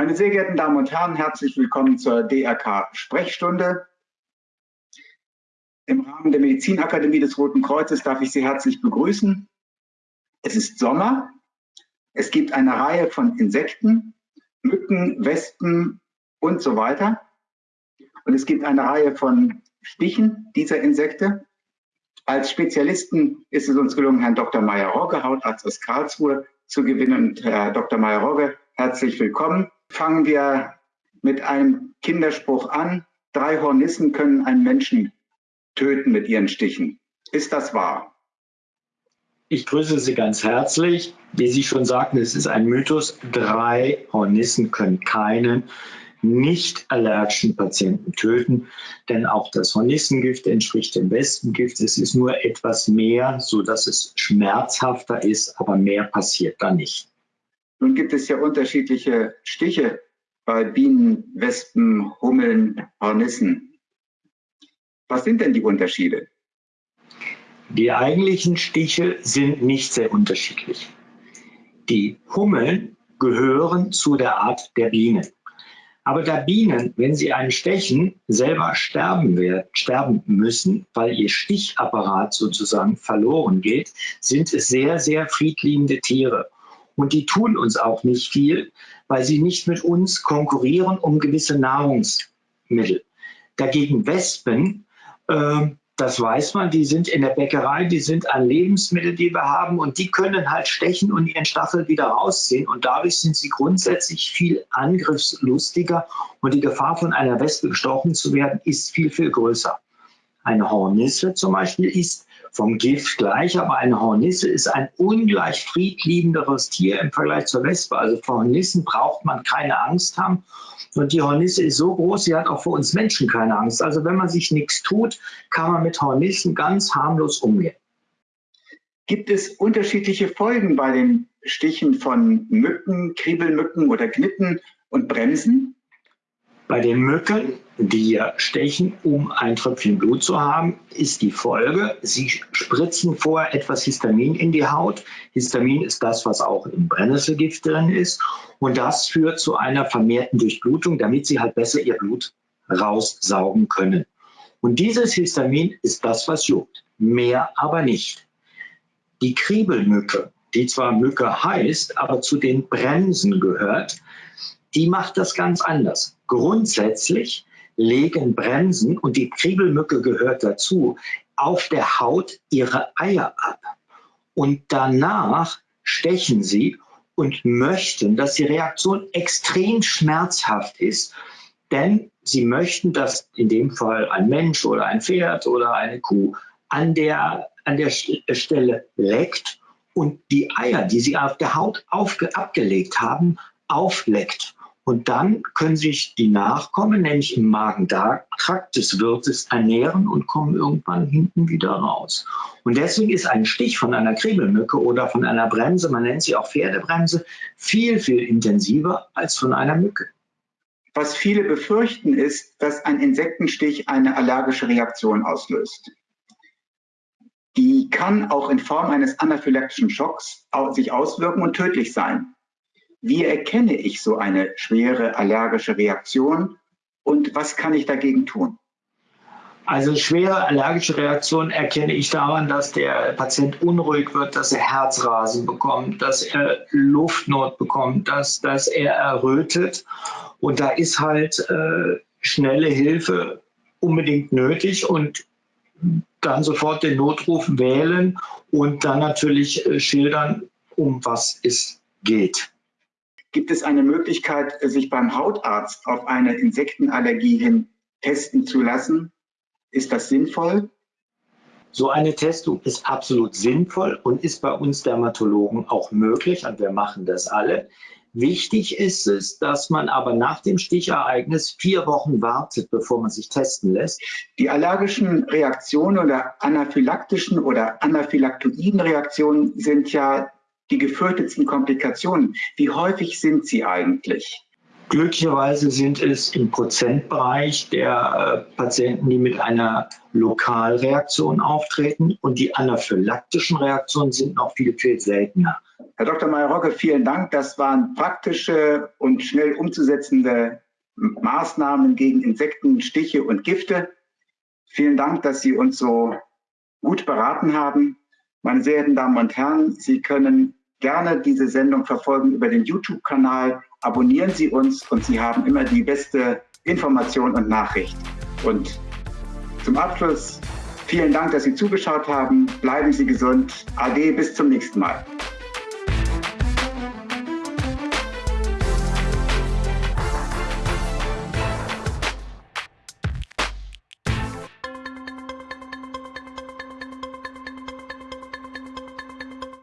Meine sehr geehrten Damen und Herren, herzlich willkommen zur DRK-Sprechstunde. Im Rahmen der Medizinakademie des Roten Kreuzes darf ich Sie herzlich begrüßen. Es ist Sommer. Es gibt eine Reihe von Insekten, Mücken, Wespen und so weiter. Und es gibt eine Reihe von Stichen dieser Insekte. Als Spezialisten ist es uns gelungen, Herrn Dr. Meyer-Rogge, Hautarzt aus Karlsruhe, zu gewinnen. Und Herr Dr. Meyer-Rogge, herzlich willkommen. Fangen wir mit einem Kinderspruch an. Drei Hornissen können einen Menschen töten mit ihren Stichen. Ist das wahr? Ich grüße Sie ganz herzlich. Wie Sie schon sagten, es ist ein Mythos. Drei Hornissen können keinen nicht allergischen Patienten töten, denn auch das Hornissengift entspricht dem Wespengift. Es ist nur etwas mehr, so dass es schmerzhafter ist, aber mehr passiert da nicht. Nun gibt es ja unterschiedliche Stiche bei Bienen, Wespen, Hummeln, Hornissen. Was sind denn die Unterschiede? Die eigentlichen Stiche sind nicht sehr unterschiedlich. Die Hummeln gehören zu der Art der Bienen. Aber da Bienen, wenn sie einen stechen, selber sterben, werden, sterben müssen, weil ihr Stichapparat sozusagen verloren geht, sind es sehr, sehr friedliebende Tiere. Und die tun uns auch nicht viel, weil sie nicht mit uns konkurrieren um gewisse Nahrungsmittel. Dagegen Wespen äh, das weiß man, die sind in der Bäckerei, die sind ein Lebensmittel, die wir haben und die können halt stechen und ihren Stachel wieder rausziehen und dadurch sind sie grundsätzlich viel angriffslustiger und die Gefahr von einer Wespe gestochen zu werden ist viel, viel größer. Eine Hornisse zum Beispiel ist vom Gift gleich, aber eine Hornisse ist ein ungleich friedliebenderes Tier im Vergleich zur Wespe. Also vor Hornissen braucht man keine Angst haben. Und die Hornisse ist so groß, sie hat auch vor uns Menschen keine Angst. Also wenn man sich nichts tut, kann man mit Hornissen ganz harmlos umgehen. Gibt es unterschiedliche Folgen bei den Stichen von Mücken, Kriebelmücken oder Knitten und Bremsen? Bei den Mücken, die stechen, um ein Tröpfchen Blut zu haben, ist die Folge, sie spritzen vorher etwas Histamin in die Haut. Histamin ist das, was auch im Brennnesselgift drin ist. Und das führt zu einer vermehrten Durchblutung, damit sie halt besser ihr Blut raussaugen können. Und dieses Histamin ist das, was juckt. Mehr aber nicht. Die Kriebelmücke, die zwar Mücke heißt, aber zu den Bremsen gehört, die macht das ganz anders. Grundsätzlich legen Bremsen, und die Kriebelmücke gehört dazu, auf der Haut ihre Eier ab. Und danach stechen sie und möchten, dass die Reaktion extrem schmerzhaft ist, denn sie möchten, dass in dem Fall ein Mensch oder ein Pferd oder eine Kuh an der, an der Stelle leckt und die Eier, die sie auf der Haut abgelegt haben, aufleckt. Und dann können sich die Nachkommen, nämlich im Magen-Darm-Trakt des Wirtes, ernähren und kommen irgendwann hinten wieder raus. Und deswegen ist ein Stich von einer Kriebelmücke oder von einer Bremse, man nennt sie auch Pferdebremse, viel, viel intensiver als von einer Mücke. Was viele befürchten, ist, dass ein Insektenstich eine allergische Reaktion auslöst. Die kann auch in Form eines anaphylaktischen Schocks sich auswirken und tödlich sein. Wie erkenne ich so eine schwere allergische Reaktion und was kann ich dagegen tun? Also schwere allergische Reaktionen erkenne ich daran, dass der Patient unruhig wird, dass er Herzrasen bekommt, dass er Luftnot bekommt, dass, dass er errötet. Und da ist halt äh, schnelle Hilfe unbedingt nötig und dann sofort den Notruf wählen und dann natürlich äh, schildern, um was es geht. Gibt es eine Möglichkeit, sich beim Hautarzt auf eine Insektenallergie hin testen zu lassen? Ist das sinnvoll? So eine Testung ist absolut sinnvoll und ist bei uns Dermatologen auch möglich und wir machen das alle. Wichtig ist es, dass man aber nach dem Stichereignis vier Wochen wartet, bevor man sich testen lässt. Die allergischen Reaktionen oder anaphylaktischen oder anaphylaktoiden Reaktionen sind ja die gefürchtetsten Komplikationen, wie häufig sind sie eigentlich? Glücklicherweise sind es im Prozentbereich der äh, Patienten, die mit einer Lokalreaktion auftreten und die anaphylaktischen Reaktionen sind noch viel, viel seltener. Herr Dr. Mayer-Rocke, vielen Dank. Das waren praktische und schnell umzusetzende Maßnahmen gegen Insekten, Stiche und Gifte. Vielen Dank, dass Sie uns so gut beraten haben. Meine sehr verehrten Damen und Herren, Sie können gerne diese Sendung verfolgen über den YouTube-Kanal. Abonnieren Sie uns und Sie haben immer die beste Information und Nachricht. Und zum Abschluss vielen Dank, dass Sie zugeschaut haben. Bleiben Sie gesund. Ade, bis zum nächsten Mal.